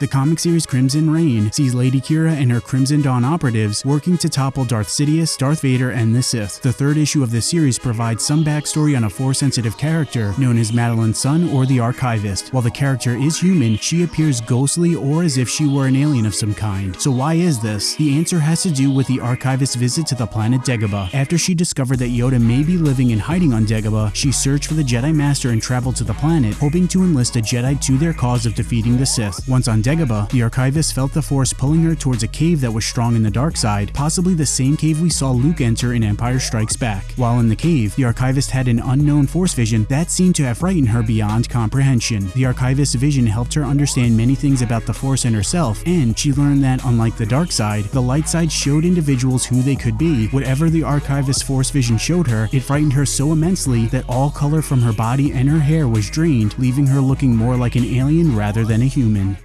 The comic series Crimson Reign sees Lady Qi'ra and her Crimson Dawn operatives working to topple Darth Sidious, Darth Vader, and the Sith. The third issue of this series provides some backstory on a Force-sensitive character known as Madeline Sun or the Archivist. While the character is human, she appears ghostly or as if she were an alien of some kind. So why is this? The answer has to do with the Archivist's visit to the planet Dagobah. After she discovered that Yoda may be living and hiding on Dagobah, she searched for the Jedi Master and traveled to the planet, hoping to enlist a Jedi to their cause of defeating the Sith. Once on Dagobah, the Archivist felt the Force pulling her towards a cave that was strong in the dark side, possibly the same cave we saw Luke enter in Empire Strikes Back. While in the cave, the Archivist had an unknown Force vision that seemed to have frightened her beyond comprehension. The Archivist's vision helped her understand many things about the Force and herself, and she learned that, unlike the dark side, the light side showed individuals who they could be. Whatever the Archivist's Force vision showed her, it frightened her so immensely that all color from her body and her hair was drained, leaving her looking more like an alien rather than a human.